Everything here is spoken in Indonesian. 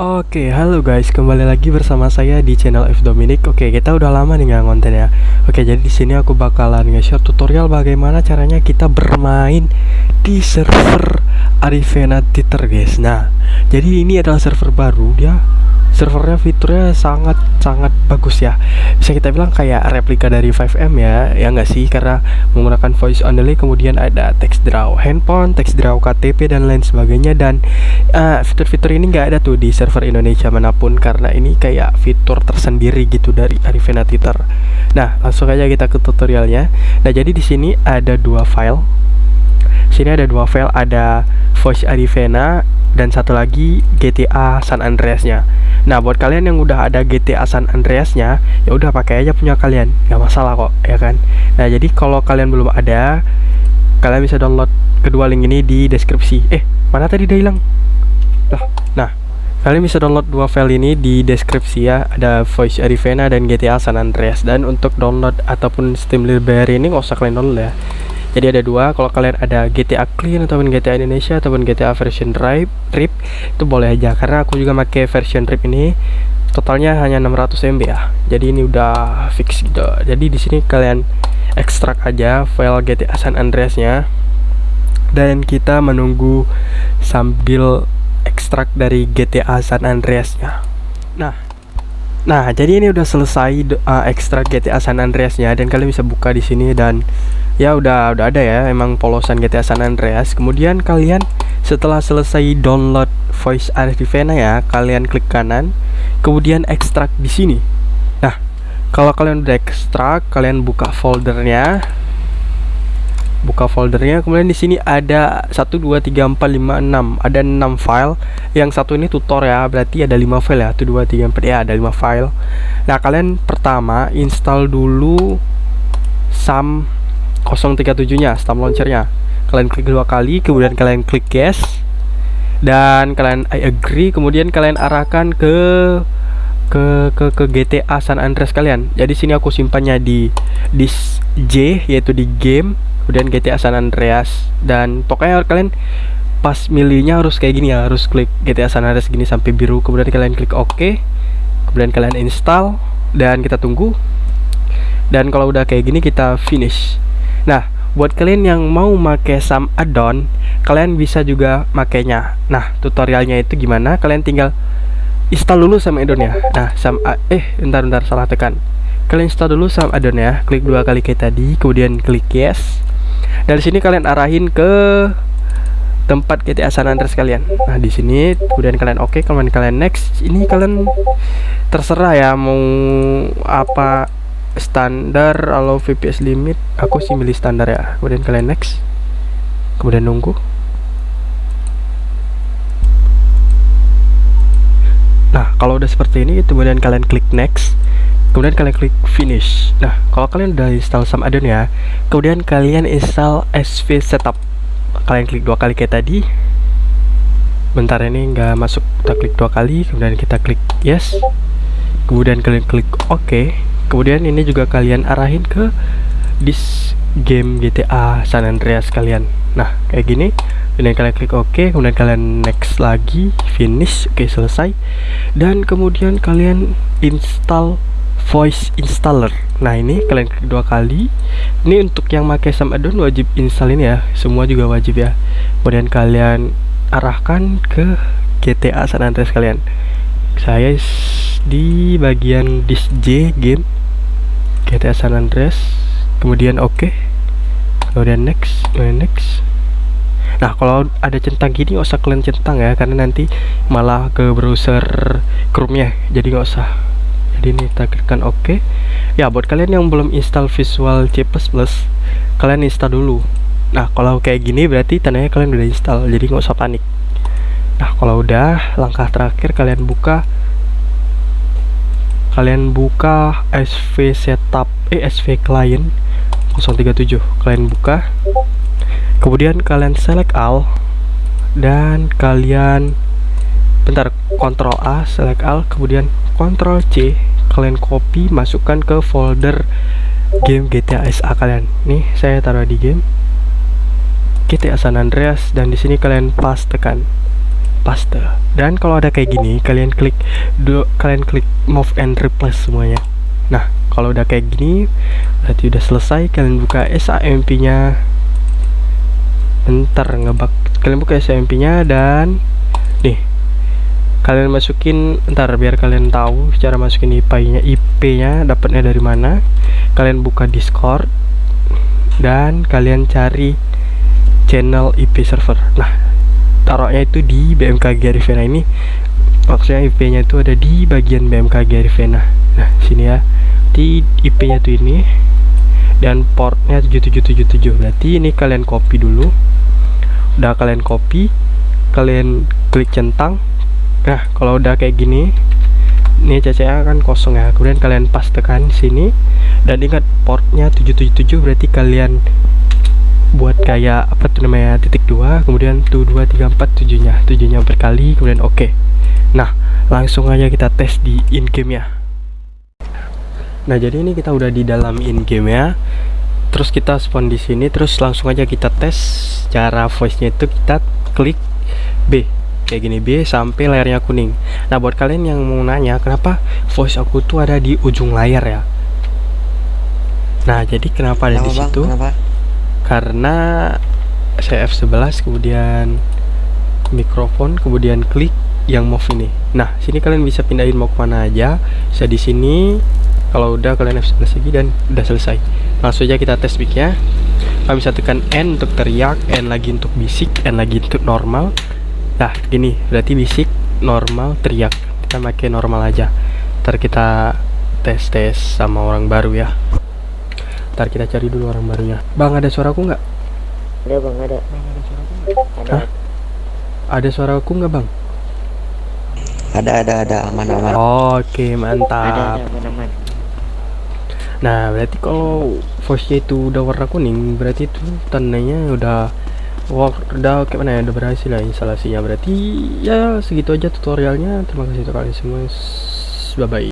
Oke, halo guys, kembali lagi bersama saya di channel F Dominic. Oke, kita udah lama nih nggak konten ya. Oke, jadi di sini aku bakalan nge-share tutorial bagaimana caranya kita bermain di server Arivena Titer, guys. Nah, jadi ini adalah server baru, dia servernya fiturnya sangat sangat bagus ya. Bisa kita bilang kayak replika dari 5M ya ya nggak sih? Karena menggunakan voice only kemudian ada text draw handphone text draw KTP dan lain sebagainya. Dan uh, fitur-fitur ini nggak ada tuh di server Indonesia mana pun karena ini kayak fitur tersendiri gitu dari Arivena Twitter. Nah langsung aja kita ke tutorialnya. Nah jadi di sini ada dua file sini ada dua file ada voice Arivena dan satu lagi GTA San Andreas-nya. Nah buat kalian yang udah ada GTA San Andreas-nya ya udah pakai aja punya kalian. Nggak masalah kok ya kan? Nah jadi kalau kalian belum ada kalian bisa download kedua link ini di deskripsi. Eh mana tadi dia hilang? Lah nah kalian bisa download dua file ini di deskripsi ya. Ada Voice Arivena dan GTA San Andreas. Dan untuk download ataupun Steam Library ini nggak usah kalian download ya jadi ada dua kalau kalian ada GTA Clean ataupun GTA Indonesia ataupun GTA version drive RIP itu boleh aja. Karena aku juga pakai version RIP ini totalnya hanya 600 MB ya. Jadi ini udah fix gitu. Jadi di sini kalian ekstrak aja file GTA San Andreas nya dan kita menunggu sambil ekstrak dari GTA San Andreas nya Nah, jadi ini udah selesai uh, ekstrak GTA San Andreas nya dan kalian bisa buka di sini dan ya udah udah ada ya emang polosan GTA San Andreas. Kemudian kalian setelah selesai download voice Arivena ya kalian klik kanan kemudian ekstrak di sini. Nah kalau kalian udah ekstrak kalian buka foldernya buka foldernya kemudian di sini ada 1 2 3 4 5 6 ada 6 file. Yang satu ini tutor ya berarti ada 5 file ya. 1 2 3 4 ya ada 5 file. Nah kalian pertama install dulu SAM 037 nya stamp launchernya. Kalian klik dua kali kemudian kalian klik yes. Dan kalian I agree kemudian kalian arahkan ke ke ke ke GTA San Andreas kalian. Jadi sini aku simpannya di disk J yaitu di game kemudian GTA San Andreas dan pokoknya kalian pas milihnya harus kayak gini ya harus klik GTA San Andreas gini sampai biru kemudian kalian klik OK kemudian kalian install dan kita tunggu dan kalau udah kayak gini kita finish Nah, buat kalian yang mau make SAM add-on, kalian bisa juga makainya. Nah, tutorialnya itu gimana? Kalian tinggal install dulu SAM add-on ya. Nah, SAM eh bentar bentar salah tekan. Kalian install dulu SAM add-on ya. Klik dua kali kayak tadi, kemudian klik yes. Dari sini kalian arahin ke tempat GTA San Andreas kalian. Nah, di sini kemudian kalian oke, okay, kemudian kalian next. Ini kalian terserah ya mau apa standar kalau VPS limit. Aku sih milih standar ya. Kemudian kalian next. Kemudian nunggu. Nah kalau udah seperti ini kemudian kalian klik next kemudian kalian klik finish. Nah kalau kalian udah install SAM addon ya kemudian kalian install SV setup. Kalian klik dua kali kayak tadi. Bentar ini nggak masuk. Kita klik dua kali kemudian kita klik yes. Kemudian kalian klik OK kemudian ini juga kalian arahin ke dis game GTA San Andreas kalian. Nah kayak gini. Kemudian kalian klik OK kemudian kalian next lagi finish. Oke okay, selesai. Dan kemudian kalian install voice installer. Nah ini kalian klik dua kali. Ini untuk yang pakai Sam addon wajib install ini ya. Semua juga wajib ya. Kemudian kalian arahkan ke GTA San Andreas kalian. Saya di bagian disk J game. GTA San Andreas. Kemudian oke. Okay. kemudian next kemudian next. Nah kalau ada centang gini nggak usah kalian centang ya karena nanti malah ke browser Chrome nya jadi nggak usah jadi ini kita klikkan oke. Okay. ya buat kalian yang belum install Visual C++ kalian install dulu. Nah kalau kayak gini berarti tandanya kalian udah install jadi nggak usah panik. Nah kalau udah langkah terakhir kalian buka kalian buka SV setup eh SV client 037 kalian buka kemudian kalian select all dan kalian bentar Ctrl A select all kemudian Ctrl C. Kalian copy masukkan ke folder game GTA SA kalian. Nih saya taruh di game. GTA San Andreas dan di sini kalian pas tekan paste. Dan kalau ada kayak gini kalian klik do, kalian klik move and replace semuanya. Nah kalau udah kayak gini berarti udah selesai. Kalian buka SAMP nya ntar ngebak kalian buka SAMP nya dan kalian masukin ntar biar kalian tahu cara masukin IP nya IP nya dapatnya dari mana. Kalian buka discord dan kalian cari channel IP server. Nah taruhnya itu di BMKG Arifena ini. Maksudnya IP nya itu ada di bagian BMKG Arifena. Nah sini ya. Di IP nya tuh ini dan portnya 7777 berarti ini kalian copy dulu. Udah kalian copy kalian klik centang nah kalau udah kayak gini ini CCA kan kosong ya. Kemudian kalian pastekan sini dan ingat portnya 777 berarti kalian buat kayak apa tuh namanya titik dua kemudian tuh dua tiga empat tujuhnya tujuhnya berkali kemudian oke. Okay. nah langsung aja kita tes di in game ya. Nah jadi ini kita udah di dalam in game ya. Terus kita spawn di sini terus langsung aja kita tes cara voice nya itu kita klik B kayak gini B sampai layarnya kuning. Nah buat kalian yang mau nanya kenapa voice aku tuh ada di ujung layar ya? Nah jadi kenapa ada di situ? Karena saya F11 kemudian mikrofon kemudian klik yang move ini. Nah sini kalian bisa pindahin mau ke mana aja. Bisa di sini. Kalau udah kalian F11 lagi dan udah selesai. Langsung aja kita tes mic nya kalian bisa tekan N untuk teriak N lagi untuk bisik N lagi untuk normal Nah gini berarti bisik normal teriak. Kita pakai normal aja. Ntar kita tes tes sama orang baru ya. Ntar kita cari dulu orang barunya. Bang ada suaraku nggak? Ada bang ada. Bang ada suaraku nggak? Ada Hah? ada suaraku nggak bang? Ada ada ada. Aman aman. Oke ada mantap. Ada aman aman. Nah berarti kalau voice nya itu udah warna kuning berarti itu tandanya udah udah kayak mana ya? Udah berhasil ya instalasinya. Berarti ya segitu aja tutorialnya. Terima kasih untuk kalian semua. Bye bye.